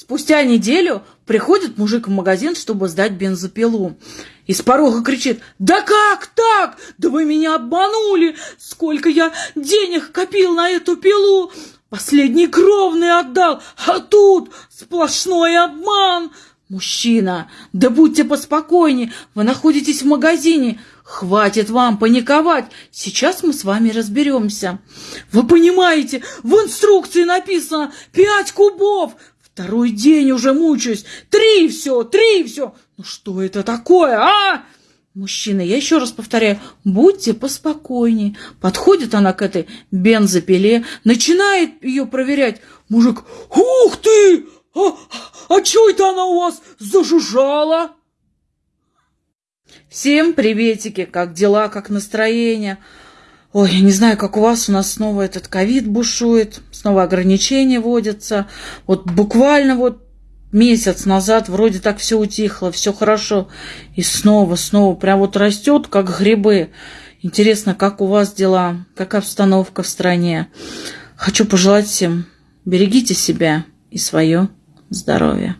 Спустя неделю приходит мужик в магазин, чтобы сдать бензопилу. И с порога кричит, да как так? Да вы меня обманули! Сколько я денег копил на эту пилу! Последний кровный отдал, а тут сплошной обман! Мужчина, да будьте поспокойнее, вы находитесь в магазине. Хватит вам паниковать, сейчас мы с вами разберемся. Вы понимаете, в инструкции написано пять кубов, Второй день уже мучаюсь. Три все, три все. Ну что это такое, а? Мужчина, я еще раз повторяю, будьте поспокойнее. Подходит она к этой бензопиле, начинает ее проверять. Мужик, ух ты! А, а что это она у вас зажужжала? Всем приветики, как дела, как настроение? Ой, я не знаю, как у вас, у нас снова этот ковид бушует, снова ограничения вводятся. Вот буквально вот месяц назад вроде так все утихло, все хорошо. И снова, снова прям вот растет, как грибы. Интересно, как у вас дела, как обстановка в стране. Хочу пожелать всем, берегите себя и свое здоровье.